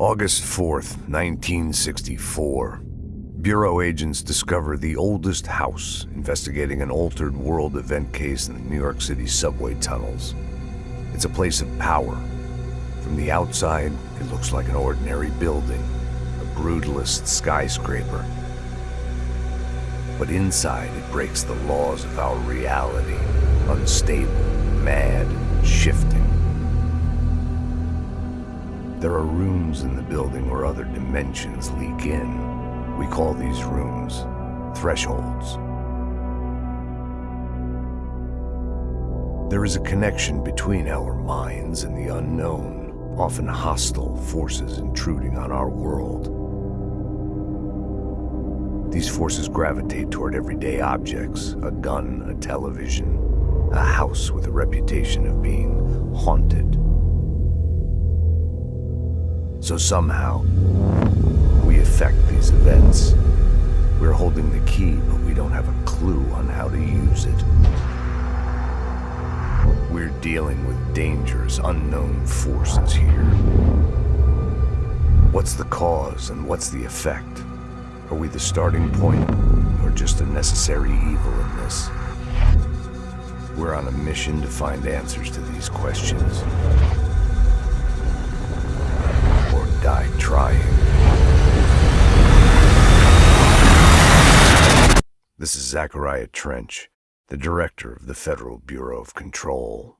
August 4th, 1964. Bureau agents discover the oldest house investigating an altered world event case in the New York City subway tunnels. It's a place of power. From the outside, it looks like an ordinary building, a brutalist skyscraper. But inside, it breaks the laws of our reality, unstable, mad, shifting. There are rooms in the building where other dimensions leak in. We call these rooms thresholds. There is a connection between our minds and the unknown, often hostile forces intruding on our world. These forces gravitate toward everyday objects, a gun, a television, a house with a reputation of being haunted. So somehow, we affect these events. We're holding the key, but we don't have a clue on how to use it. We're dealing with dangerous, unknown forces here. What's the cause and what's the effect? Are we the starting point, or just a necessary evil in this? We're on a mission to find answers to these questions. This is Zachariah Trench, the director of the Federal Bureau of Control.